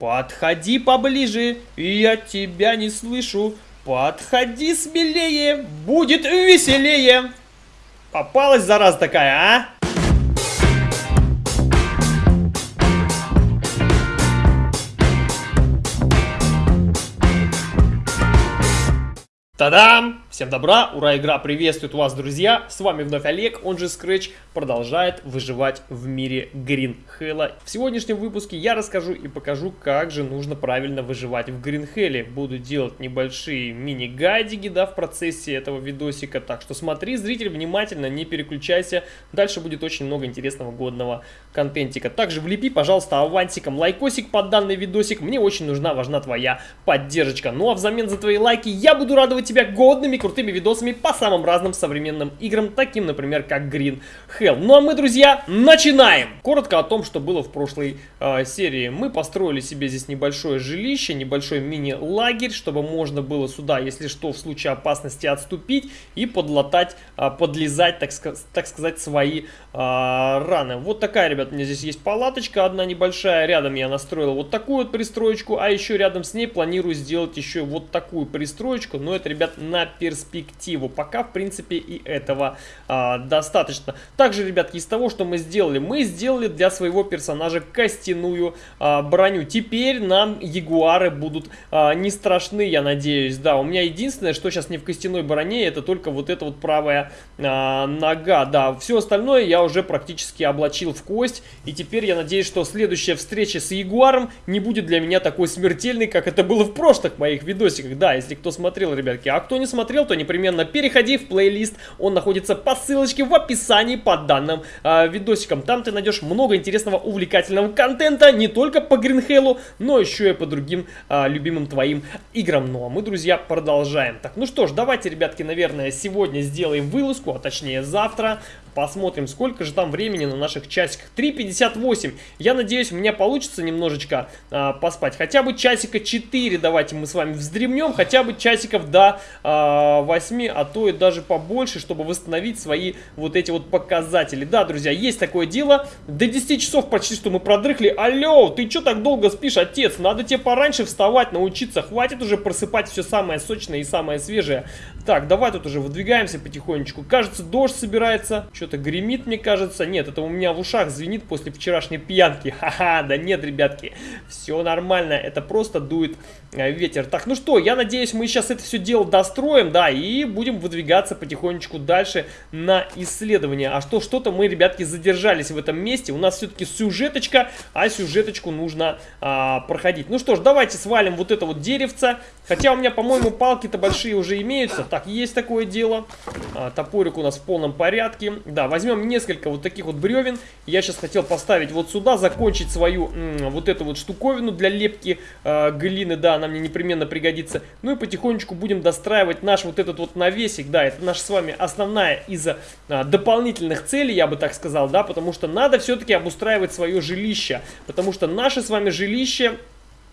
Подходи поближе, я тебя не слышу. Подходи смелее, будет веселее. Попалась зараза такая, а? Та-дам! Всем добра, ура, игра приветствует вас, друзья! С вами вновь Олег, он же Scratch, продолжает выживать в мире Green Hell. В сегодняшнем выпуске я расскажу и покажу, как же нужно правильно выживать в Green Hell. Буду делать небольшие мини-гайдики, да, в процессе этого видосика, так что смотри, зритель, внимательно, не переключайся, дальше будет очень много интересного, годного контентика. Также влепи, пожалуйста, авансиком лайкосик под данный видосик, мне очень нужна, важна твоя поддержка. Ну а взамен за твои лайки я буду радовать тебя годными, крутыми видосами по самым разным современным играм, таким, например, как Green Hell. Ну а мы, друзья, начинаем! Коротко о том, что было в прошлой э, серии. Мы построили себе здесь небольшое жилище, небольшой мини-лагерь, чтобы можно было сюда, если что, в случае опасности отступить и подлатать, э, подлезать, так, так сказать, свои э, раны. Вот такая, ребят, у меня здесь есть палаточка одна небольшая, рядом я настроил вот такую вот пристроечку, а еще рядом с ней планирую сделать еще вот такую пристроечку, но это, ребят, на перспективу. Пока, в принципе, и этого а, достаточно. Также, ребятки, из того, что мы сделали, мы сделали для своего персонажа костяную а, броню. Теперь нам ягуары будут а, не страшны, я надеюсь. Да, у меня единственное, что сейчас не в костяной броне, это только вот эта вот правая а, нога. Да, все остальное я уже практически облачил в кость. И теперь я надеюсь, что следующая встреча с ягуаром не будет для меня такой смертельной, как это было в прошлых моих видосиках. Да, если кто смотрел, ребятки, а кто не смотрел, то непременно переходи в плейлист. Он находится по ссылочке в описании под данным э, видосиком. Там ты найдешь много интересного, увлекательного контента. Не только по Гринхейлу, но еще и по другим э, любимым твоим играм. Ну а мы, друзья, продолжаем. Так, ну что ж, давайте, ребятки, наверное, сегодня сделаем вылазку, а точнее завтра. Посмотрим, сколько же там времени на наших часиках. 3.58. Я надеюсь, у меня получится немножечко а, поспать. Хотя бы часика 4 давайте мы с вами вздремнем. Хотя бы часиков до а, 8, а то и даже побольше, чтобы восстановить свои вот эти вот показатели. Да, друзья, есть такое дело. До 10 часов почти что мы продрыхли. Алло, ты что так долго спишь, отец? Надо тебе пораньше вставать, научиться. Хватит уже просыпать все самое сочное и самое свежее. Так, давай тут уже выдвигаемся потихонечку. Кажется, дождь собирается. Что-то гремит, мне кажется. Нет, это у меня в ушах звенит после вчерашней пьянки. Ха-ха, да нет, ребятки. Все нормально, это просто дует ветер. Так, ну что, я надеюсь, мы сейчас это все дело достроим, да, и будем выдвигаться потихонечку дальше на исследование. А что, что-то мы, ребятки, задержались в этом месте. У нас все-таки сюжеточка, а сюжеточку нужно а, проходить. Ну что ж, давайте свалим вот это вот деревце. Хотя у меня, по-моему, палки-то большие уже имеются. Так, есть такое дело. А, топорик у нас в полном порядке. Да, возьмем несколько вот таких вот бревен. Я сейчас хотел поставить вот сюда, закончить свою вот эту вот штуковину для лепки э, глины. Да, она мне непременно пригодится. Ну и потихонечку будем достраивать наш вот этот вот навесик. Да, это наша с вами основная из э, дополнительных целей, я бы так сказал, да, потому что надо все-таки обустраивать свое жилище. Потому что наше с вами жилище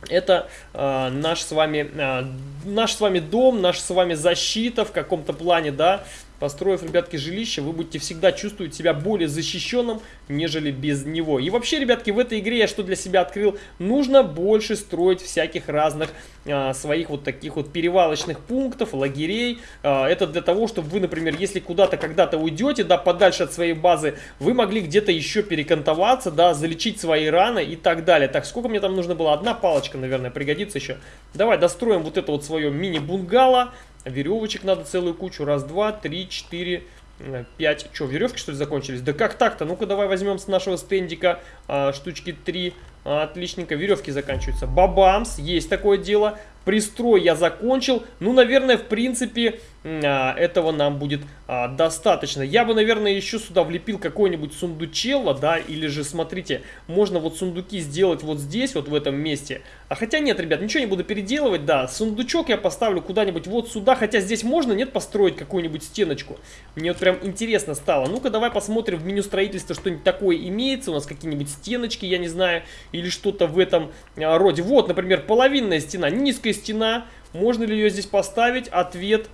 это э, наш с вами э, наш с вами дом, наша с вами защита в каком-то плане, да, Построив, ребятки, жилище, вы будете всегда чувствовать себя более защищенным, нежели без него. И вообще, ребятки, в этой игре я что для себя открыл? Нужно больше строить всяких разных а, своих вот таких вот перевалочных пунктов, лагерей. А, это для того, чтобы вы, например, если куда-то когда-то уйдете, да, подальше от своей базы, вы могли где-то еще перекантоваться, да, залечить свои раны и так далее. Так, сколько мне там нужно было? Одна палочка, наверное, пригодится еще. Давай достроим вот это вот свое мини-бунгало. Веревочек надо целую кучу. Раз, два, три, четыре, э, пять. Что, веревки что ли закончились? Да как так-то? Ну-ка давай возьмем с нашего стендика а, штучки три. Отличненько, веревки заканчиваются. Бабамс, есть такое дело. Пристрой я закончил. Ну, наверное, в принципе, а, этого нам будет а, достаточно. Я бы, наверное, еще сюда влепил какой-нибудь сундучело, да, или же, смотрите, можно вот сундуки сделать вот здесь, вот в этом месте. А хотя нет, ребят, ничего не буду переделывать, да, сундучок я поставлю куда-нибудь вот сюда, хотя здесь можно, нет, построить какую-нибудь стеночку. Мне вот прям интересно стало. Ну-ка, давай посмотрим в меню строительства, что-нибудь такое имеется, у нас какие-нибудь стеночки, я не знаю, или что-то в этом а, роде. Вот, например, половинная стена, низкая стена, можно ли ее здесь поставить? Ответ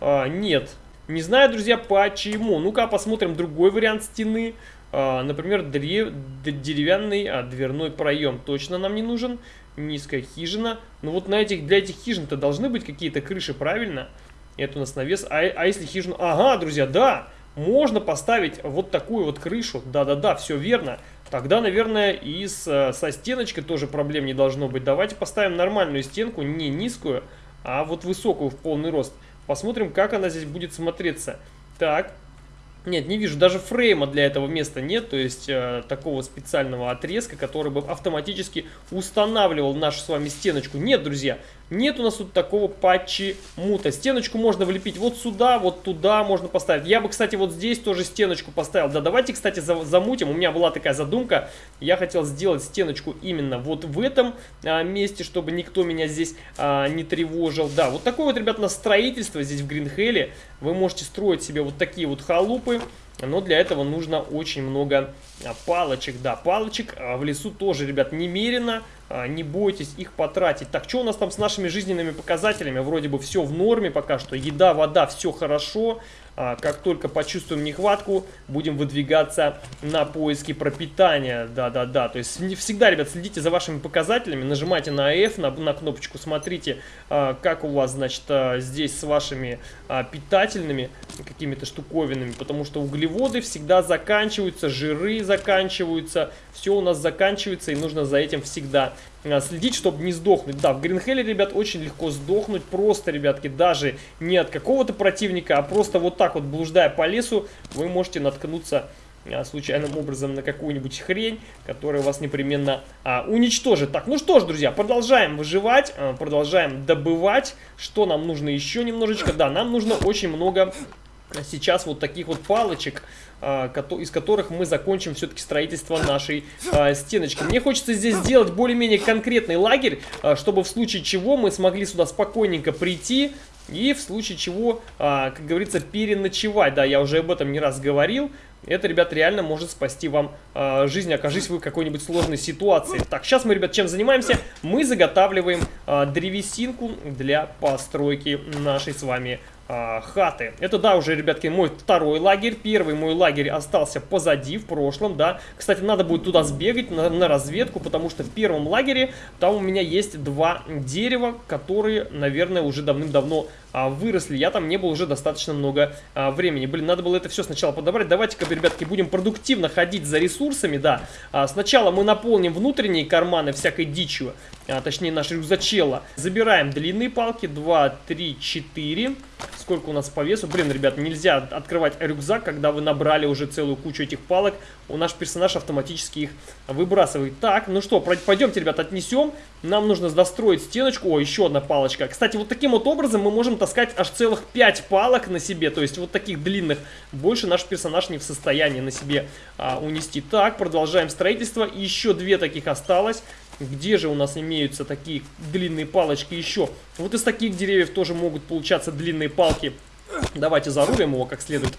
а, нет. Не знаю, друзья, почему. Ну-ка, посмотрим другой вариант стены. А, например, дерев... деревянный а, дверной проем точно нам не нужен. низкая хижина. Ну вот на этих, для этих хижин-то должны быть какие-то крыши, правильно? Это у нас навес. А, а если хижину... Ага, друзья, да! Можно поставить вот такую вот крышу. Да-да-да, все верно. Тогда, наверное, и с, э, со стеночкой тоже проблем не должно быть. Давайте поставим нормальную стенку, не низкую, а вот высокую в полный рост. Посмотрим, как она здесь будет смотреться. Так, нет, не вижу, даже фрейма для этого места нет, то есть э, такого специального отрезка, который бы автоматически устанавливал нашу с вами стеночку. Нет, друзья, нет у нас тут такого почему-то. Стеночку можно влепить вот сюда, вот туда можно поставить. Я бы, кстати, вот здесь тоже стеночку поставил. Да, давайте, кстати, замутим. У меня была такая задумка. Я хотел сделать стеночку именно вот в этом а, месте, чтобы никто меня здесь а, не тревожил. Да, вот такое вот, ребят, на строительство здесь в Гринхелле. Вы можете строить себе вот такие вот халупы. Но для этого нужно очень много а, палочек. Да, палочек а, в лесу тоже, ребят, немерено. А, не бойтесь их потратить. Так, что у нас там с нашими жизненными показателями? Вроде бы все в норме пока что. Еда, вода, все хорошо. А, как только почувствуем нехватку, будем выдвигаться на поиски пропитания. Да-да-да, то есть всегда, ребят, следите за вашими показателями, нажимайте на F, на, на кнопочку, смотрите, а, как у вас, значит, а, здесь с вашими питательными какими-то штуковинами, потому что углеводы всегда заканчиваются, жиры заканчиваются, все у нас заканчивается, и нужно за этим всегда следить, чтобы не сдохнуть. Да, в Гринхелле, ребят, очень легко сдохнуть. Просто, ребятки, даже не от какого-то противника, а просто вот так вот, блуждая по лесу, вы можете наткнуться а, случайным образом на какую-нибудь хрень, которая вас непременно а, уничтожит. Так, ну что ж, друзья, продолжаем выживать, а, продолжаем добывать. Что нам нужно еще немножечко? Да, нам нужно очень много сейчас вот таких вот палочек, из которых мы закончим все-таки строительство нашей а, стеночки. Мне хочется здесь сделать более-менее конкретный лагерь, а, чтобы в случае чего мы смогли сюда спокойненько прийти и в случае чего, как говорится, переночевать. Да, я уже об этом не раз говорил. Это, ребят, реально может спасти вам э, жизнь, окажись вы в какой-нибудь сложной ситуации. Так, сейчас мы, ребят, чем занимаемся? Мы заготавливаем э, древесинку для постройки нашей с вами а, хаты. Это, да, уже, ребятки, мой второй лагерь. Первый мой лагерь остался позади, в прошлом, да. Кстати, надо будет туда сбегать на, на разведку, потому что в первом лагере там у меня есть два дерева, которые, наверное, уже давным-давно а, выросли. Я там не был уже достаточно много а, времени. Блин, надо было это все сначала подобрать. Давайте-ка, ребятки, будем продуктивно ходить за ресурсами, да. А, сначала мы наполним внутренние карманы всякой дичью, а, точнее наш рюкзачела. Забираем длинные палки, 2, 3, 4 сколько у нас по весу. Блин, ребят, нельзя открывать рюкзак, когда вы набрали уже целую кучу этих палок. У наш персонаж автоматически их выбрасывает. Так, ну что, пойдемте, ребят, отнесем. Нам нужно достроить стеночку. О, еще одна палочка. Кстати, вот таким вот образом мы можем таскать аж целых 5 палок на себе. То есть вот таких длинных. Больше наш персонаж не в состоянии на себе а, унести. Так, продолжаем строительство. Еще две таких осталось. Где же у нас имеются такие длинные палочки еще? Вот из таких деревьев тоже могут получаться длинные палки. Давайте зарубим его как следует.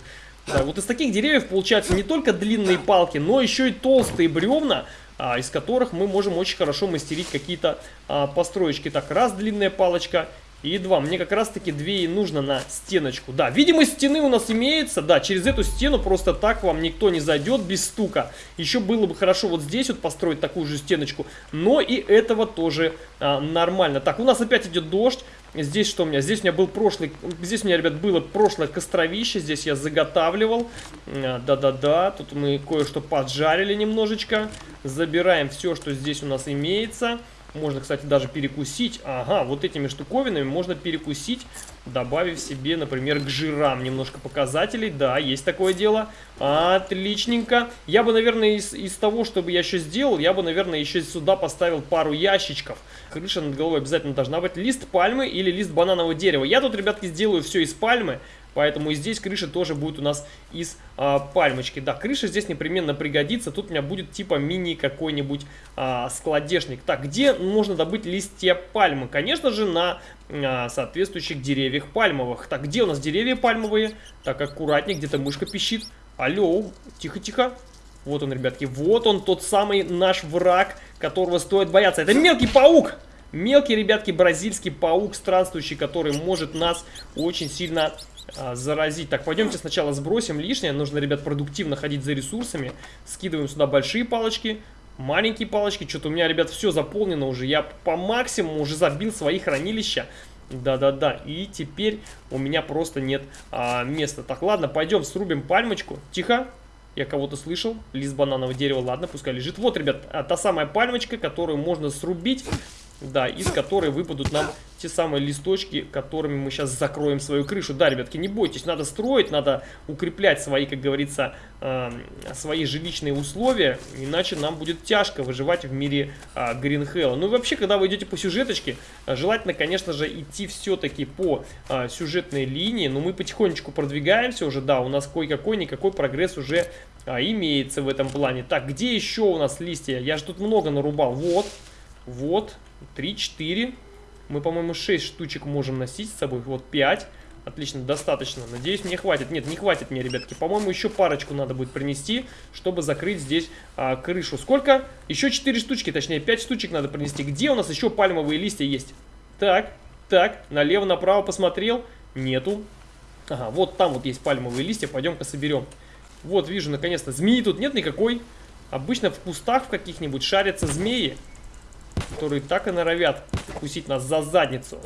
Да, вот из таких деревьев получаются не только длинные палки, но еще и толстые бревна, а, из которых мы можем очень хорошо мастерить какие-то а, построечки. Так, раз длинная палочка и два. Мне как раз таки две и нужно на стеночку. Да, видимость стены у нас имеется. Да, через эту стену просто так вам никто не зайдет без стука. Еще было бы хорошо вот здесь вот построить такую же стеночку. Но и этого тоже а, нормально. Так, у нас опять идет дождь. Здесь что у меня? Здесь у меня был прошлый... Здесь у меня, ребят, было прошлое костровище. Здесь я заготавливал. Да-да-да. Тут мы кое-что поджарили немножечко. Забираем все, что здесь у нас имеется. Можно, кстати, даже перекусить. Ага, вот этими штуковинами можно перекусить, добавив себе, например, к жирам немножко показателей. Да, есть такое дело. Отличненько. Я бы, наверное, из, из того, чтобы я еще сделал, я бы, наверное, еще сюда поставил пару ящичков. Крыша над головой обязательно должна быть. Лист пальмы или лист бананового дерева. Я тут, ребятки, сделаю все из пальмы. Поэтому и здесь крыша тоже будет у нас из а, пальмочки. Да, крыша здесь непременно пригодится. Тут у меня будет типа мини какой-нибудь а, складешник. Так, где можно добыть листья пальмы? Конечно же, на а, соответствующих деревьях пальмовых. Так, где у нас деревья пальмовые? Так, аккуратнее, где-то мышка пищит. Алло, тихо-тихо. Вот он, ребятки, вот он, тот самый наш враг, которого стоит бояться. Это мелкий паук! Мелкий, ребятки, бразильский паук странствующий, который может нас очень сильно заразить. Так, пойдемте сначала сбросим лишнее. Нужно, ребят, продуктивно ходить за ресурсами. Скидываем сюда большие палочки. маленькие палочки. Что-то у меня, ребят, все заполнено уже. Я по максимуму уже забил свои хранилища. Да-да-да. И теперь у меня просто нет а, места. Так, ладно, пойдем срубим пальмочку. Тихо. Я кого-то слышал. Лист бананового дерева. Ладно, пускай лежит. Вот, ребят, а, та самая пальмочка, которую можно срубить. Да, из которой выпадут нам те самые листочки, которыми мы сейчас закроем свою крышу. Да, ребятки, не бойтесь, надо строить, надо укреплять свои, как говорится, э, свои жилищные условия, иначе нам будет тяжко выживать в мире э, Ну и вообще, когда вы идете по сюжеточке, желательно, конечно же, идти все-таки по э, сюжетной линии, но мы потихонечку продвигаемся уже, да, у нас кое-какой, никакой прогресс уже а, имеется в этом плане. Так, где еще у нас листья? Я же тут много нарубал. Вот, вот, 3, 4. Мы, по-моему, 6 штучек можем носить с собой. Вот 5. Отлично, достаточно. Надеюсь, мне хватит. Нет, не хватит мне, ребятки. По-моему, еще парочку надо будет принести, чтобы закрыть здесь а, крышу. Сколько? Еще 4 штучки, точнее, 5 штучек надо принести. Где у нас еще пальмовые листья есть? Так, так, налево-направо посмотрел. Нету. Ага, вот там вот есть пальмовые листья. Пойдем-ка соберем. Вот, вижу, наконец-то. Змеи тут нет никакой. Обычно в кустах в каких-нибудь шарятся змеи которые так и норовят кусить нас за задницу.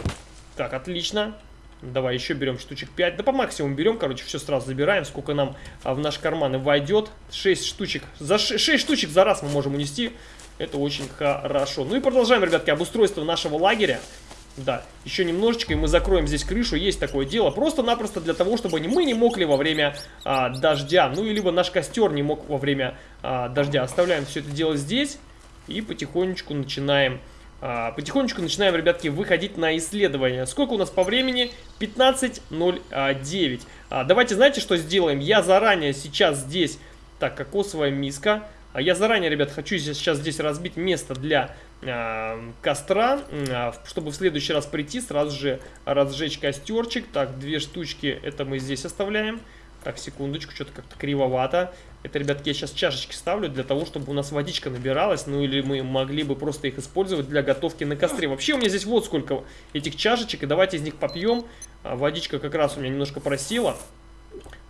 Так, отлично. Давай еще берем штучек 5. Да по максимуму берем, короче, все сразу забираем. Сколько нам а, в наш карман войдет. 6 штучек. За 6, 6 штучек за раз мы можем унести. Это очень хорошо. Ну и продолжаем, ребятки, обустройство нашего лагеря. Да, еще немножечко, и мы закроем здесь крышу. Есть такое дело. Просто-напросто для того, чтобы мы не мокли во время а, дождя. Ну, и либо наш костер не мог во время а, дождя. Оставляем все это дело здесь. И потихонечку начинаем... А, потихонечку начинаем, ребятки, выходить на исследование. Сколько у нас по времени? 15.09. А, давайте, знаете, что сделаем? Я заранее сейчас здесь... Так, кокосовая миска. А я заранее, ребят, хочу сейчас здесь разбить место для костра, чтобы в следующий раз прийти, сразу же разжечь костерчик. Так, две штучки, это мы здесь оставляем. Так, секундочку, что-то как-то кривовато. Это, ребятки, я сейчас чашечки ставлю для того, чтобы у нас водичка набиралась. Ну или мы могли бы просто их использовать для готовки на костре. Вообще у меня здесь вот сколько этих чашечек. И давайте из них попьем. А, водичка как раз у меня немножко просела.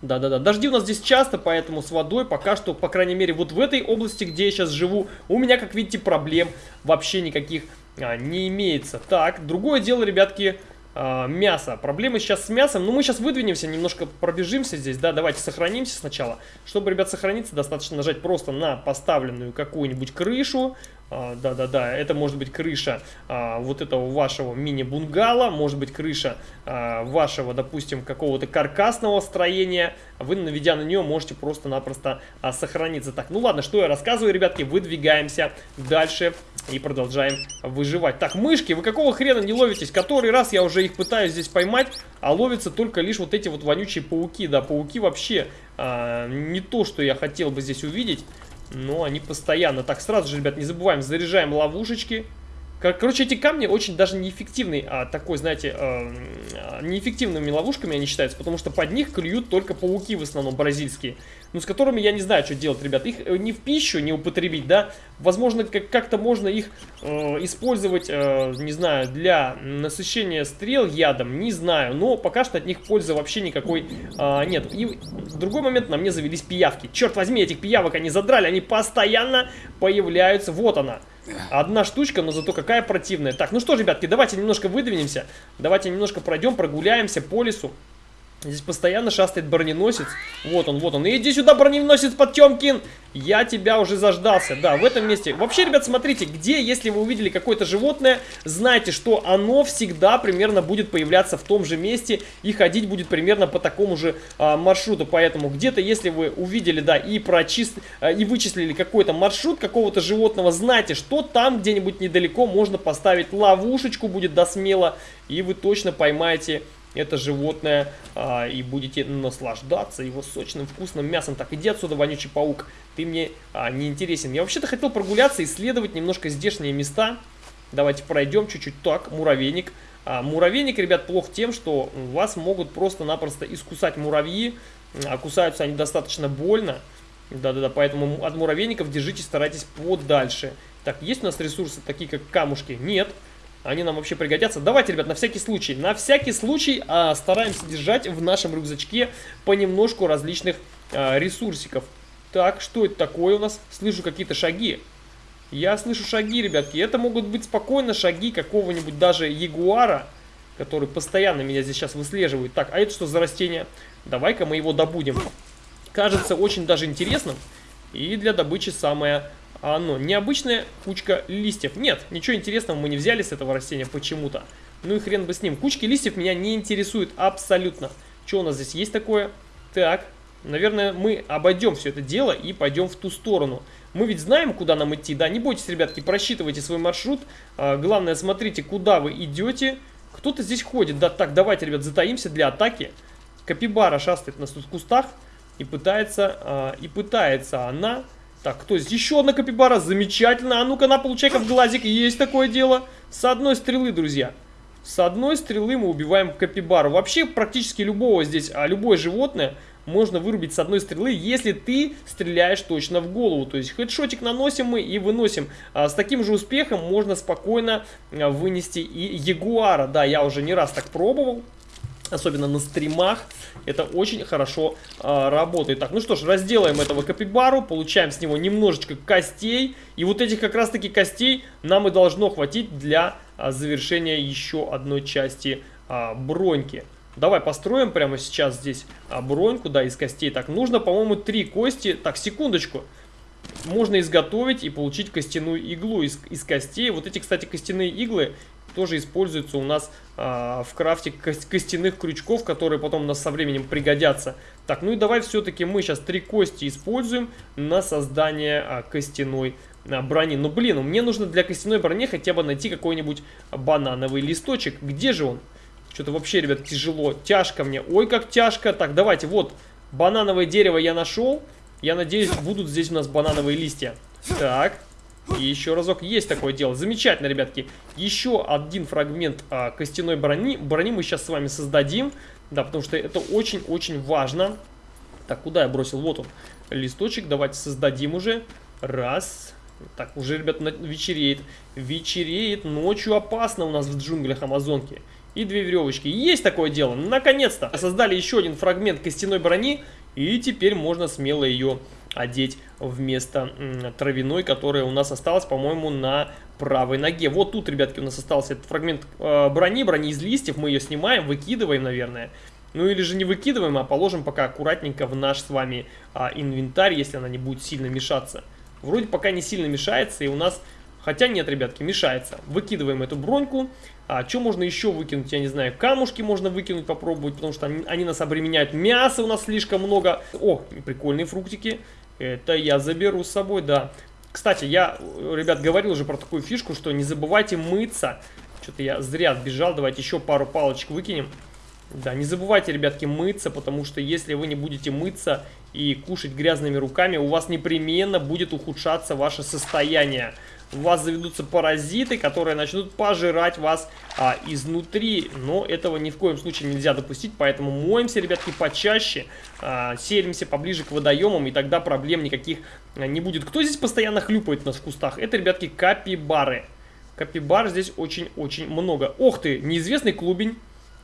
Да-да-да, дожди у нас здесь часто, поэтому с водой пока что, по крайней мере, вот в этой области, где я сейчас живу, у меня, как видите, проблем вообще никаких а, не имеется. Так, другое дело, ребятки, э, мясо. Проблемы сейчас с мясом. Ну, мы сейчас выдвинемся, немножко пробежимся здесь, да, давайте сохранимся сначала. Чтобы, ребят, сохраниться, достаточно нажать просто на поставленную какую-нибудь крышу. А, да-да-да, это может быть крыша а, вот этого вашего мини-бунгала, может быть крыша а, вашего, допустим, какого-то каркасного строения. Вы, наведя на нее, можете просто-напросто а, сохраниться. Так, ну ладно, что я рассказываю, ребятки, выдвигаемся дальше и продолжаем выживать. Так, мышки, вы какого хрена не ловитесь? Который раз я уже их пытаюсь здесь поймать, а ловятся только лишь вот эти вот вонючие пауки. Да, пауки вообще а, не то, что я хотел бы здесь увидеть. Но они постоянно. Так, сразу же, ребят, не забываем, заряжаем ловушечки. Короче, эти камни очень даже неэффективны, а такой, знаете, э, неэффективными ловушками они считаются, потому что под них клюют только пауки в основном бразильские, ну, с которыми я не знаю, что делать, ребят. Их э, не в пищу не употребить, да, возможно, как-то можно их э, использовать, э, не знаю, для насыщения стрел ядом, не знаю, но пока что от них пользы вообще никакой э, нет. И в другой момент на мне завелись пиявки. Черт возьми, этих пиявок они задрали, они постоянно появляются, вот она. Одна штучка, но зато какая противная. Так, ну что, ребятки, давайте немножко выдвинемся. Давайте немножко пройдем, прогуляемся по лесу. Здесь постоянно шастает броненосец. Вот он, вот он. Иди сюда, броненосец Потемкин. Я тебя уже заждался. Да, в этом месте. Вообще, ребят, смотрите, где, если вы увидели какое-то животное, знайте, что оно всегда примерно будет появляться в том же месте и ходить будет примерно по такому же а, маршруту. Поэтому где-то, если вы увидели, да, и прочист... А, и вычислили какой-то маршрут какого-то животного, знайте, что там где-нибудь недалеко можно поставить ловушечку, будет до смело, и вы точно поймаете это животное а, и будете наслаждаться его сочным вкусным мясом. Так, иди отсюда, вонючий паук, ты мне а, не интересен. Я вообще-то хотел прогуляться, исследовать немножко здешние места. Давайте пройдем чуть-чуть. Так, муравейник. А, муравейник, ребят, плох тем, что вас могут просто-напросто искусать муравьи. А кусаются они достаточно больно. Да-да-да, поэтому от муравейников держитесь, старайтесь подальше. Так, есть у нас ресурсы, такие как камушки? Нет. Нет. Они нам вообще пригодятся. Давайте, ребят, на всякий случай, на всякий случай а, стараемся держать в нашем рюкзачке понемножку различных а, ресурсиков. Так, что это такое у нас? Слышу какие-то шаги. Я слышу шаги, ребятки. Это могут быть спокойно шаги какого-нибудь даже ягуара, который постоянно меня здесь сейчас выслеживает. Так, а это что за растение? Давай-ка мы его добудем. Кажется очень даже интересным. И для добычи самое оно. Необычная кучка листьев. Нет, ничего интересного мы не взяли с этого растения почему-то. Ну и хрен бы с ним. Кучки листьев меня не интересуют абсолютно. Что у нас здесь есть такое? Так, наверное, мы обойдем все это дело и пойдем в ту сторону. Мы ведь знаем, куда нам идти, да? Не бойтесь, ребятки, просчитывайте свой маршрут. А, главное, смотрите, куда вы идете. Кто-то здесь ходит. Да, так, давайте, ребят, затаимся для атаки. Капибара шастает нас тут в кустах и пытается, а, и пытается она... Так, кто здесь? Еще одна капибара, замечательно. А ну-ка, на получай-ка в глазик, есть такое дело. С одной стрелы, друзья. С одной стрелы мы убиваем капибару. Вообще, практически любого здесь, а любое животное можно вырубить с одной стрелы, если ты стреляешь точно в голову. То есть хедшотик наносим мы и выносим. А с таким же успехом можно спокойно а, вынести и ягуара. Да, я уже не раз так пробовал особенно на стримах, это очень хорошо э, работает. Так, ну что ж, разделаем этого капибару, получаем с него немножечко костей, и вот этих как раз таки костей нам и должно хватить для э, завершения еще одной части э, броньки. Давай построим прямо сейчас здесь а, броньку, да, из костей. Так, нужно, по-моему, три кости. Так, секундочку. Можно изготовить и получить костяную иглу из, из костей. Вот эти, кстати, костяные иглы тоже используются у нас а, в крафте костяных крючков, которые потом у нас со временем пригодятся. Так, ну и давай все-таки мы сейчас три кости используем на создание а, костяной а, брони. Ну блин, мне нужно для костяной брони хотя бы найти какой-нибудь банановый листочек. Где же он? Что-то вообще, ребят, тяжело. Тяжко мне. Ой, как тяжко. Так, давайте, вот, банановое дерево я нашел. Я надеюсь, будут здесь у нас банановые листья. Так, и еще разок есть такое дело. Замечательно, ребятки. Еще один фрагмент а, костяной брони. Брони мы сейчас с вами создадим. Да, потому что это очень-очень важно. Так, куда я бросил? Вот он, листочек. Давайте создадим уже. Раз. Так, уже, ребят, вечереет. Вечереет. Ночью опасно у нас в джунглях Амазонки. И две веревочки. Есть такое дело. Наконец-то. Создали еще один фрагмент костяной брони. И теперь можно смело ее одеть вместо травяной, которая у нас осталась, по-моему, на правой ноге. Вот тут, ребятки, у нас остался этот фрагмент э, брони, брони из листьев. Мы ее снимаем, выкидываем, наверное. Ну или же не выкидываем, а положим пока аккуратненько в наш с вами а, инвентарь, если она не будет сильно мешаться. Вроде пока не сильно мешается, и у нас... Хотя нет, ребятки, мешается. Выкидываем эту броньку. А что можно еще выкинуть, я не знаю. Камушки можно выкинуть, попробовать, потому что они, они нас обременяют. Мяса у нас слишком много. О, прикольные фруктики. Это я заберу с собой, да. Кстати, я, ребят, говорил уже про такую фишку, что не забывайте мыться. Что-то я зря бежал, давайте еще пару палочек выкинем. Да, не забывайте, ребятки, мыться, потому что если вы не будете мыться и кушать грязными руками, у вас непременно будет ухудшаться ваше состояние у вас заведутся паразиты, которые начнут пожирать вас а, изнутри. Но этого ни в коем случае нельзя допустить, поэтому моемся, ребятки, почаще, а, селимся поближе к водоемам, и тогда проблем никаких а, не будет. Кто здесь постоянно хлюпает нас в кустах? Это, ребятки, капибары. Капибар здесь очень-очень много. Ох ты, неизвестный клубень.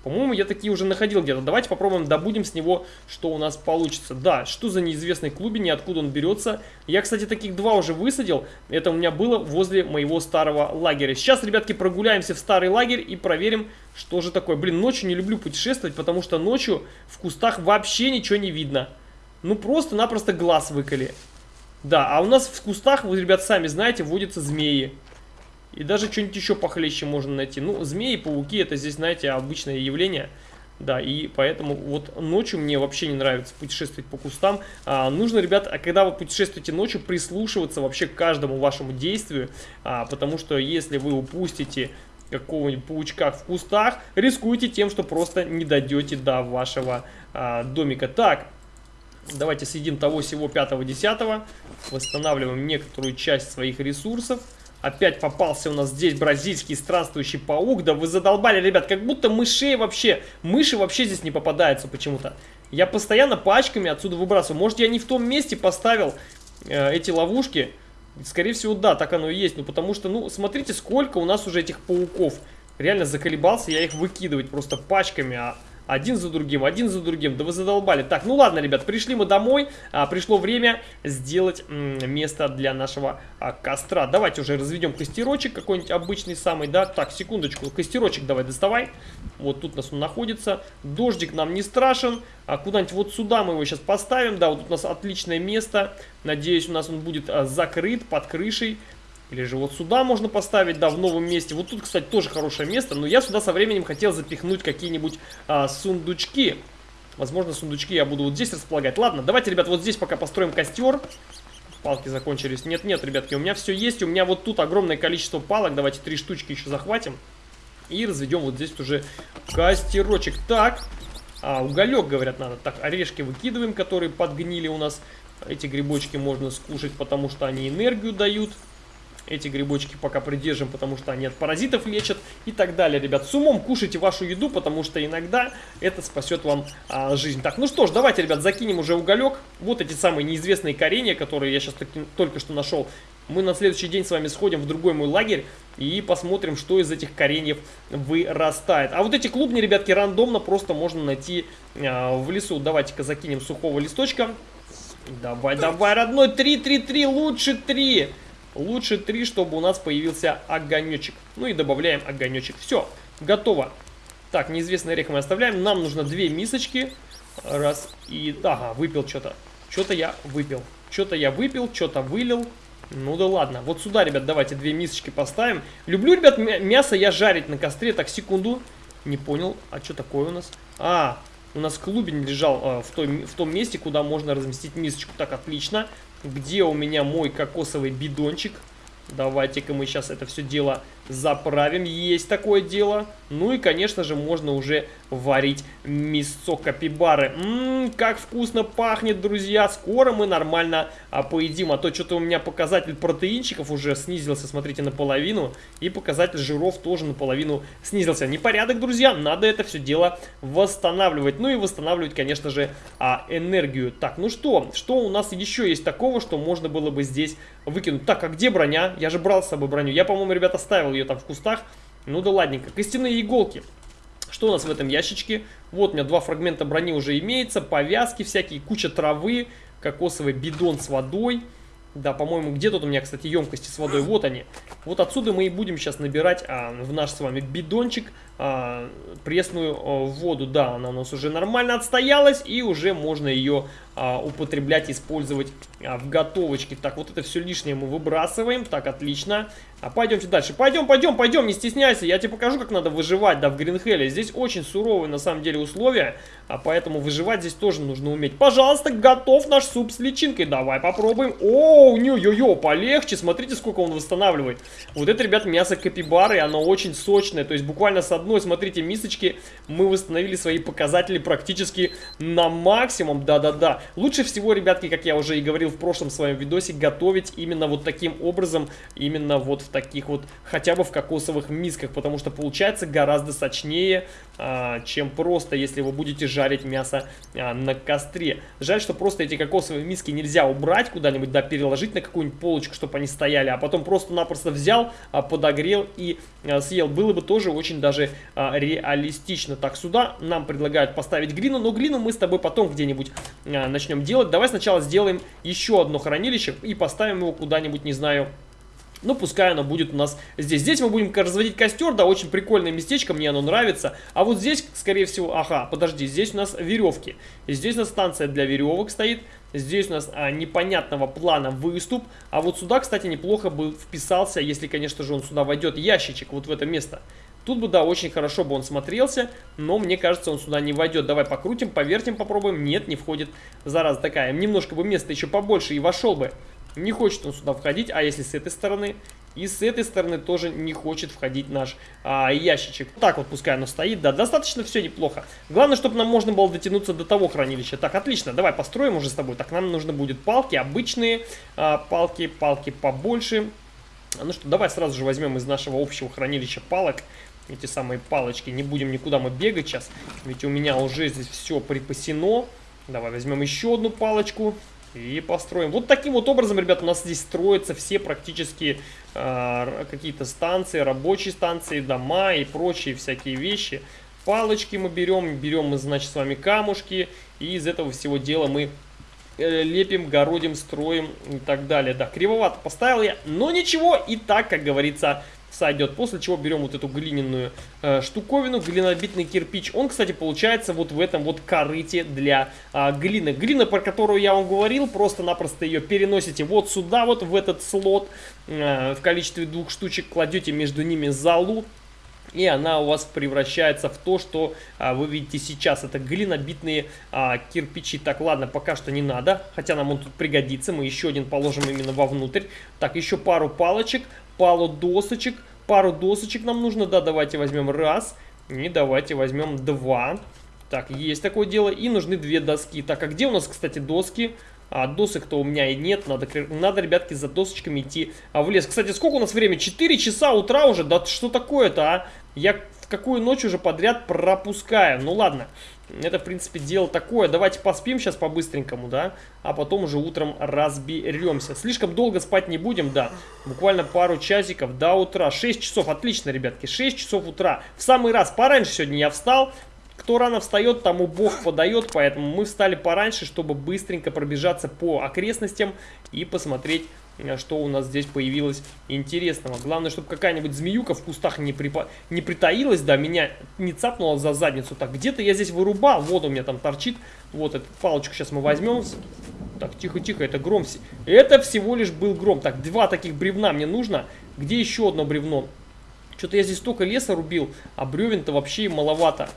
По-моему, я такие уже находил где-то. Давайте попробуем, добудем с него, что у нас получится. Да, что за неизвестный клубень откуда он берется. Я, кстати, таких два уже высадил. Это у меня было возле моего старого лагеря. Сейчас, ребятки, прогуляемся в старый лагерь и проверим, что же такое. Блин, ночью не люблю путешествовать, потому что ночью в кустах вообще ничего не видно. Ну, просто-напросто глаз выколи. Да, а у нас в кустах, вы, ребят, сами знаете, водятся змеи. И даже что-нибудь еще похлеще можно найти. Ну, змеи, пауки, это здесь, знаете, обычное явление. Да, и поэтому вот ночью мне вообще не нравится путешествовать по кустам. А, нужно, ребят, а когда вы путешествуете ночью, прислушиваться вообще к каждому вашему действию. А, потому что если вы упустите какого-нибудь паучка в кустах, рискуете тем, что просто не дойдете до вашего а, домика. Так, давайте съедим того всего 5-10. Восстанавливаем некоторую часть своих ресурсов. Опять попался у нас здесь бразильский странствующий паук. Да вы задолбали, ребят, как будто мышей вообще... Мыши вообще здесь не попадаются почему-то. Я постоянно пачками отсюда выбрасываю. Может, я не в том месте поставил э, эти ловушки? Скорее всего, да, так оно и есть. Ну, потому что, ну, смотрите, сколько у нас уже этих пауков. Реально заколебался я их выкидывать просто пачками. А один за другим, один за другим. Да вы задолбали. Так, ну ладно, ребят, пришли мы домой. А, пришло время сделать место для нашего а, костра. Давайте уже разведем костерочек какой-нибудь обычный самый, да. Так, секундочку, костерочек давай доставай. Вот тут у нас он находится. Дождик нам не страшен. А куда-нибудь вот сюда мы его сейчас поставим. Да, вот тут у нас отличное место. Надеюсь, у нас он будет а, закрыт под крышей. Или же вот сюда можно поставить, да, в новом месте. Вот тут, кстати, тоже хорошее место. Но я сюда со временем хотел запихнуть какие-нибудь а, сундучки. Возможно, сундучки я буду вот здесь располагать. Ладно, давайте, ребят, вот здесь пока построим костер. Палки закончились. Нет-нет, ребятки, у меня все есть. У меня вот тут огромное количество палок. Давайте три штучки еще захватим. И разведем вот здесь уже костерочек. Так, а, уголек, говорят, надо. Так, орешки выкидываем, которые подгнили у нас. Эти грибочки можно скушать, потому что они энергию дают. Эти грибочки пока придержим, потому что они от паразитов лечат и так далее, ребят. С умом кушайте вашу еду, потому что иногда это спасет вам а, жизнь. Так, ну что ж, давайте, ребят, закинем уже уголек. Вот эти самые неизвестные коренья, которые я сейчас таки, только что нашел. Мы на следующий день с вами сходим в другой мой лагерь и посмотрим, что из этих кореньев вырастает. А вот эти клубни, ребятки, рандомно просто можно найти а, в лесу. Давайте-ка закинем сухого листочка. Давай, давай, родной, 3, 3, 3, лучше 3. Лучше 3, чтобы у нас появился огонечек. Ну и добавляем огонечек. Все, готово. Так, неизвестный орех мы оставляем. Нам нужно две мисочки. Раз и... Ага, выпил что-то. Что-то я выпил. Что-то я выпил, что-то вылил. Ну да ладно. Вот сюда, ребят, давайте две мисочки поставим. Люблю, ребят, мясо я жарить на костре. Так, секунду. Не понял. А что такое у нас? А, у нас клубень лежал э, в, той, в том месте, куда можно разместить мисочку. Так, отлично. Где у меня мой кокосовый бидончик? Давайте-ка мы сейчас это все дело заправим. Есть такое дело. Ну и, конечно же, можно уже варить мясо капибары. Ммм, как вкусно пахнет, друзья. Скоро мы нормально а, поедим. А то что-то у меня показатель протеинчиков уже снизился, смотрите, наполовину. И показатель жиров тоже наполовину снизился. Непорядок, друзья. Надо это все дело восстанавливать. Ну и восстанавливать, конечно же, а, энергию. Так, ну что? Что у нас еще есть такого, что можно было бы здесь выкинуть? Так, а где броня? Я же брал с собой броню. Я, по-моему, ребята, оставил ее там в кустах. Ну да ладненько. Костяные иголки. Что у нас в этом ящичке? Вот у меня два фрагмента брони уже имеется, повязки всякие, куча травы, кокосовый бидон с водой. Да, по-моему, где тут у меня, кстати, емкости с водой? Вот они. Вот отсюда мы и будем сейчас набирать а, в наш с вами бидончик а, пресную а, воду. Да, она у нас уже нормально отстоялась, и уже можно ее а, употреблять, использовать а, в готовочке. Так, вот это все лишнее мы выбрасываем. Так, отлично. А пойдемте дальше. Пойдем, пойдем, пойдем, не стесняйся. Я тебе покажу, как надо выживать, да, в Гринхелле. Здесь очень суровые, на самом деле, условия, а поэтому выживать здесь тоже нужно уметь. Пожалуйста, готов наш суп с личинкой. Давай попробуем. О, ню-ё-ё, полегче. Смотрите, сколько он восстанавливает. Вот это, ребят, мясо капибары, оно очень сочное. То есть буквально с одной, смотрите, мисочки мы восстановили свои показатели практически на максимум. Да-да-да. Лучше всего, ребятки, как я уже и говорил в прошлом своем видосе, готовить именно вот таким образом, именно вот в таких вот, хотя бы в кокосовых мисках, потому что получается гораздо сочнее, а, чем просто, если вы будете жарить мясо а, на костре. Жаль, что просто эти кокосовые миски нельзя убрать куда-нибудь, да, переложить на какую-нибудь полочку, чтобы они стояли, а потом просто-напросто взял, а, подогрел и съел. Было бы тоже очень даже реалистично. Так, сюда нам предлагают поставить глину, но глину мы с тобой потом где-нибудь начнем делать. Давай сначала сделаем еще одно хранилище и поставим его куда-нибудь, не знаю, ну, пускай оно будет у нас здесь. Здесь мы будем разводить костер, да, очень прикольное местечко, мне оно нравится. А вот здесь, скорее всего, ага, подожди, здесь у нас веревки. Здесь у нас станция для веревок стоит. Здесь у нас а, непонятного плана выступ. А вот сюда, кстати, неплохо бы вписался, если, конечно же, он сюда войдет, ящичек вот в это место. Тут бы, да, очень хорошо бы он смотрелся, но мне кажется, он сюда не войдет. Давай покрутим, повертим, попробуем. Нет, не входит. Зараза такая. Немножко бы места еще побольше и вошел бы. Не хочет он сюда входить, а если с этой стороны? И с этой стороны тоже не хочет входить наш а, ящичек. Так вот пускай оно стоит, да, достаточно все неплохо. Главное, чтобы нам можно было дотянуться до того хранилища. Так, отлично, давай построим уже с тобой. Так, нам нужно будет палки, обычные а, палки, палки побольше. Ну что, давай сразу же возьмем из нашего общего хранилища палок эти самые палочки. Не будем никуда мы бегать сейчас, ведь у меня уже здесь все припасено. Давай возьмем еще одну палочку. И построим. Вот таким вот образом, ребят, у нас здесь строятся все практически э, какие-то станции, рабочие станции, дома и прочие всякие вещи. палочки мы берем, берем мы, значит, с вами камушки, и из этого всего дела мы э, лепим, городим, строим и так далее. Да, кривовато поставил я, но ничего, и так, как говорится, сойдет. После чего берем вот эту глиняную э, штуковину, глинобитный кирпич. Он, кстати, получается вот в этом вот корыте для э, глины. Глина, про которую я вам говорил, просто-напросто ее переносите вот сюда, вот в этот слот. Э, в количестве двух штучек кладете между ними залу. И она у вас превращается в то, что а, вы видите сейчас. Это глинобитные а, кирпичи. Так, ладно, пока что не надо. Хотя нам он тут пригодится. Мы еще один положим именно вовнутрь. Так, еще пару палочек, пару досочек. Пару досочек нам нужно. Да, давайте возьмем раз. И давайте возьмем два. Так, есть такое дело. И нужны две доски. Так, а где у нас, кстати, доски? А досок-то у меня и нет. Надо, надо, ребятки, за досочками идти а, в лес. Кстати, сколько у нас времени? 4 часа утра уже? Да что такое-то, а? Я в какую ночь уже подряд пропускаю. Ну ладно, это в принципе дело такое. Давайте поспим сейчас по-быстренькому, да? А потом уже утром разберемся. Слишком долго спать не будем, да. Буквально пару часиков до утра. 6 часов, отлично, ребятки. 6 часов утра. В самый раз, пораньше сегодня я встал. Кто рано встает, тому Бог подает, поэтому мы встали пораньше, чтобы быстренько пробежаться по окрестностям и посмотреть Э, что у нас здесь появилось интересного. Главное, чтобы какая-нибудь змеюка в кустах не, припа... не притаилась, да, меня не цапнула за задницу. Так, где-то я здесь вырубал, вот у меня там торчит. Вот эту палочку сейчас мы возьмем. Так, тихо-тихо, это гром. Это всего лишь был гром. Так, два таких бревна мне нужно. Где еще одно бревно? Что-то я здесь столько леса рубил, а бревен-то вообще маловато.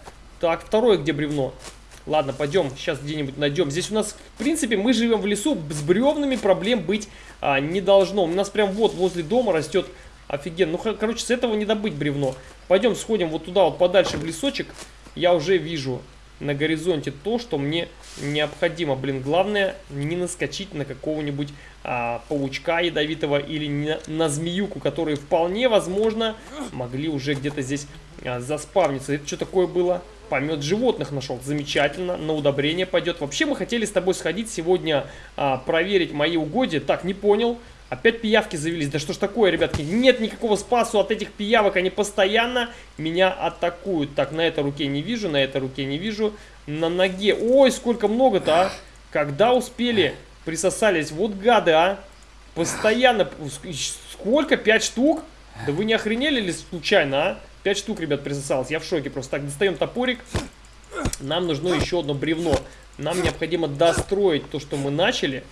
Так, второе где бревно? Ладно, пойдем, сейчас где-нибудь найдем. Здесь у нас, в принципе, мы живем в лесу, с бревнами проблем быть а, не должно. У нас прям вот возле дома растет офигенно. Ну, короче, с этого не добыть бревно. Пойдем сходим вот туда, вот подальше в лесочек. Я уже вижу на горизонте то, что мне необходимо. Блин, главное не наскочить на какого-нибудь а, паучка ядовитого или на, на змеюку, которые вполне возможно могли уже где-то здесь а, заспавниться. Это что такое было? Помет животных нашел. Замечательно. На удобрение пойдет. Вообще мы хотели с тобой сходить сегодня а, проверить мои угодья. Так, не понял. Опять пиявки завелись. Да что ж такое, ребятки? Нет никакого спасу от этих пиявок. Они постоянно меня атакуют. Так, на этой руке не вижу, на этой руке не вижу. На ноге. Ой, сколько много-то, а. Когда успели? Присосались. Вот гады, а. Постоянно. Сколько? Пять штук? Да вы не охренели ли случайно, а? 5 штук, ребят, присосалось. Я в шоке просто. Так, достаем топорик. Нам нужно еще одно бревно. Нам необходимо достроить то, что мы начали.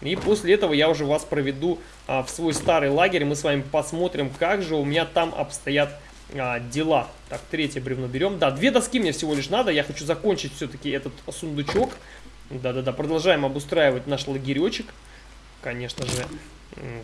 И после этого я уже вас проведу а, в свой старый лагерь. Мы с вами посмотрим, как же у меня там обстоят а, дела. Так, третье бревно берем. Да, две доски мне всего лишь надо. Я хочу закончить все-таки этот сундучок. Да-да-да, продолжаем обустраивать наш лагеречек. Конечно же,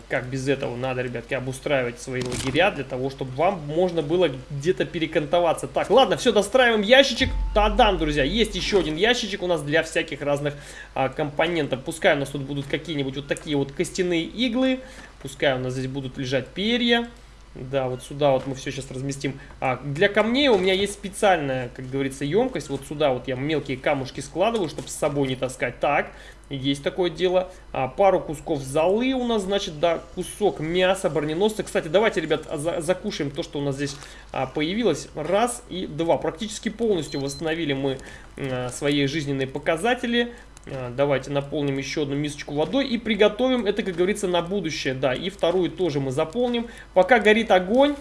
как без этого надо, ребятки, обустраивать свои лагеря для того, чтобы вам можно было где-то перекантоваться. Так, ладно, все, достраиваем ящичек. Тадам, друзья, есть еще один ящичек у нас для всяких разных а, компонентов. Пускай у нас тут будут какие-нибудь вот такие вот костяные иглы. Пускай у нас здесь будут лежать перья. Да, вот сюда вот мы все сейчас разместим. А, для камней у меня есть специальная, как говорится, емкость. Вот сюда вот я мелкие камушки складываю, чтобы с собой не таскать. Так, есть такое дело. А, пару кусков золы у нас, значит, да, кусок мяса, броненосца. Кстати, давайте, ребят, за закушаем то, что у нас здесь а, появилось. Раз и два. Практически полностью восстановили мы а, свои жизненные показатели. А, давайте наполним еще одну мисочку водой и приготовим это, как говорится, на будущее. Да, и вторую тоже мы заполним. Пока горит огонь,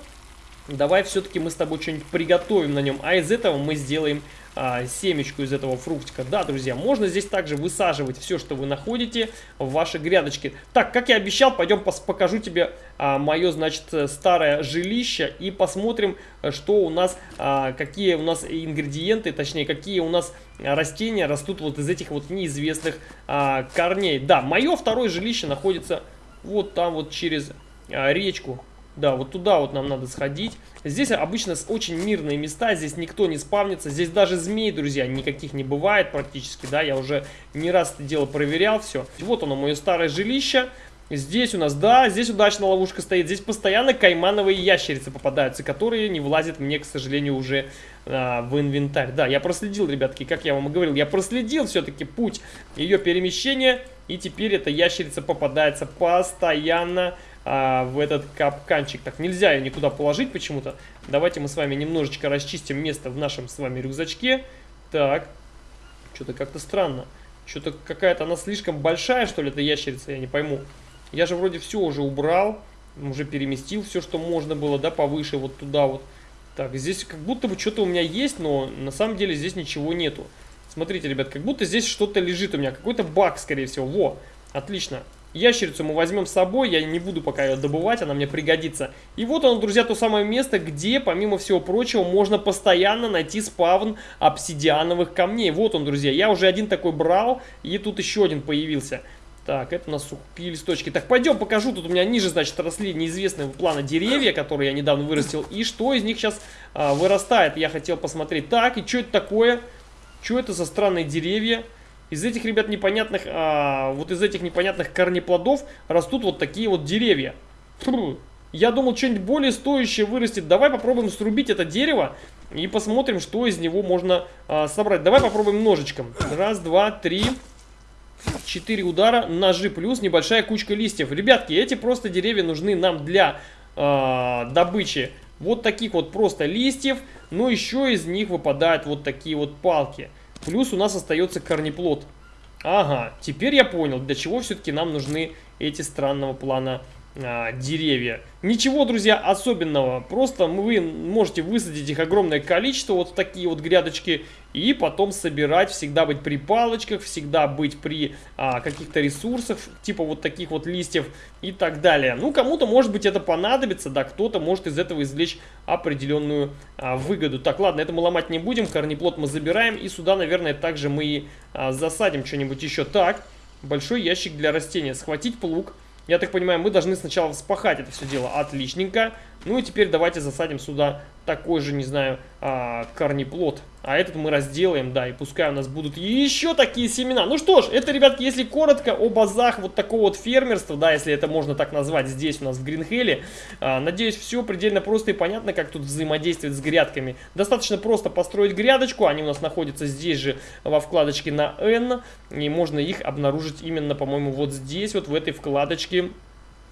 давай все-таки мы с тобой что-нибудь приготовим на нем. А из этого мы сделаем а, семечку из этого фруктика. Да, друзья, можно здесь также высаживать все, что вы находите в вашей грядочке. Так, как я обещал, пойдем покажу тебе а, мое, значит, старое жилище и посмотрим, что у нас, а, какие у нас ингредиенты, точнее, какие у нас растения растут вот из этих вот неизвестных а, корней. Да, мое второе жилище находится вот там вот через а, речку да, вот туда вот нам надо сходить. Здесь обычно очень мирные места, здесь никто не спавнится. Здесь даже змей, друзья, никаких не бывает практически, да. Я уже не раз это дело проверял, все. Вот оно, мое старое жилище. Здесь у нас, да, здесь удачная ловушка стоит. Здесь постоянно каймановые ящерицы попадаются, которые не влазят мне, к сожалению, уже а, в инвентарь. Да, я проследил, ребятки, как я вам и говорил, я проследил все-таки путь ее перемещения. И теперь эта ящерица попадается постоянно а, в этот капканчик. Так, нельзя ее никуда положить почему-то. Давайте мы с вами немножечко расчистим место в нашем с вами рюкзачке. Так, что-то как-то странно. Что-то какая-то она слишком большая, что ли, эта ящерица, я не пойму. Я же вроде все уже убрал, уже переместил все, что можно было, да, повыше, вот туда вот. Так, здесь как будто бы что-то у меня есть, но на самом деле здесь ничего нету. Смотрите, ребят, как будто здесь что-то лежит у меня, какой-то баг, скорее всего. Во, отлично. Ящерицу мы возьмем с собой, я не буду пока ее добывать, она мне пригодится. И вот оно, друзья, то самое место, где, помимо всего прочего, можно постоянно найти спавн обсидиановых камней. Вот он, друзья, я уже один такой брал, и тут еще один появился. Так, это у нас сухие листочки. Так, пойдем покажу. Тут у меня ниже, значит, росли неизвестные плана деревья, которые я недавно вырастил. И что из них сейчас а, вырастает, я хотел посмотреть. Так, и что это такое? Что это за странные деревья? Из этих, ребят, непонятных, а, вот из этих непонятных корнеплодов растут вот такие вот деревья. Фу. Я думал, что-нибудь более стоящее вырастет. Давай попробуем срубить это дерево и посмотрим, что из него можно а, собрать. Давай попробуем ножичком. Раз, два, три, четыре удара, ножи плюс небольшая кучка листьев. Ребятки, эти просто деревья нужны нам для а, добычи вот таких вот просто листьев. Но еще из них выпадают вот такие вот палки. Плюс у нас остается корнеплод. Ага, теперь я понял, для чего все-таки нам нужны эти странного плана а, деревья. Ничего, друзья, особенного. Просто вы можете высадить их огромное количество, вот в такие вот грядочки, и потом собирать, всегда быть при палочках, всегда быть при а, каких-то ресурсах, типа вот таких вот листьев и так далее. Ну, кому-то, может быть, это понадобится, да, кто-то может из этого извлечь определенную а, выгоду. Так, ладно, это мы ломать не будем, корнеплод мы забираем, и сюда, наверное, также мы и а, засадим что-нибудь еще. Так, большой ящик для растения. Схватить плуг я так понимаю, мы должны сначала вспахать это все дело. Отличненько. Ну и теперь давайте засадим сюда такой же, не знаю, а, корнеплод. А этот мы разделаем, да, и пускай у нас будут еще такие семена. Ну что ж, это, ребятки, если коротко о базах вот такого вот фермерства, да, если это можно так назвать здесь у нас в Гринхеле. А, надеюсь, все предельно просто и понятно, как тут взаимодействовать с грядками. Достаточно просто построить грядочку, они у нас находятся здесь же во вкладочке на N, и можно их обнаружить именно, по-моему, вот здесь, вот в этой вкладочке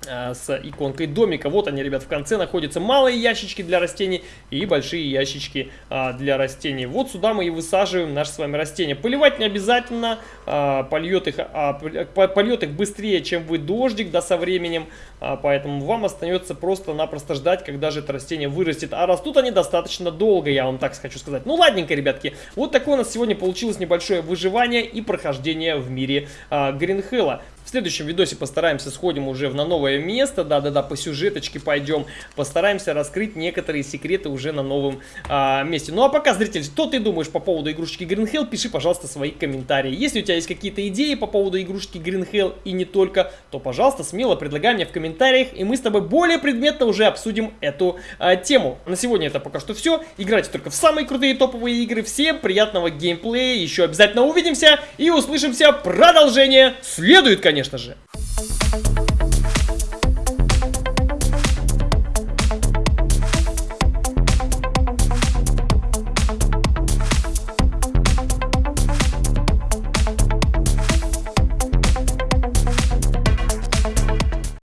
с иконкой домика. Вот они, ребят, в конце находятся малые ящички для растений и большие ящички а, для растений. Вот сюда мы и высаживаем наши с вами растения. Поливать не обязательно, а, польет, их, а, польет их быстрее, чем вы дождик, да, со временем. А, поэтому вам остается просто-напросто ждать, когда же это растение вырастет. А растут они достаточно долго, я вам так хочу сказать. Ну, ладненько, ребятки, вот такое у нас сегодня получилось небольшое выживание и прохождение в мире а, Гринхелла. В следующем видосе постараемся сходим уже на новое место, да-да-да, по сюжеточке пойдем, постараемся раскрыть некоторые секреты уже на новом а, месте. Ну а пока, зритель, что ты думаешь по поводу игрушечки Green Hell, пиши, пожалуйста, свои комментарии. Если у тебя есть какие-то идеи по поводу игрушечки Green Hell и не только, то, пожалуйста, смело предлагай мне в комментариях, и мы с тобой более предметно уже обсудим эту а, тему. На сегодня это пока что все. Играйте только в самые крутые топовые игры. Всем приятного геймплея, еще обязательно увидимся и услышимся. Продолжение следует, конечно конечно же.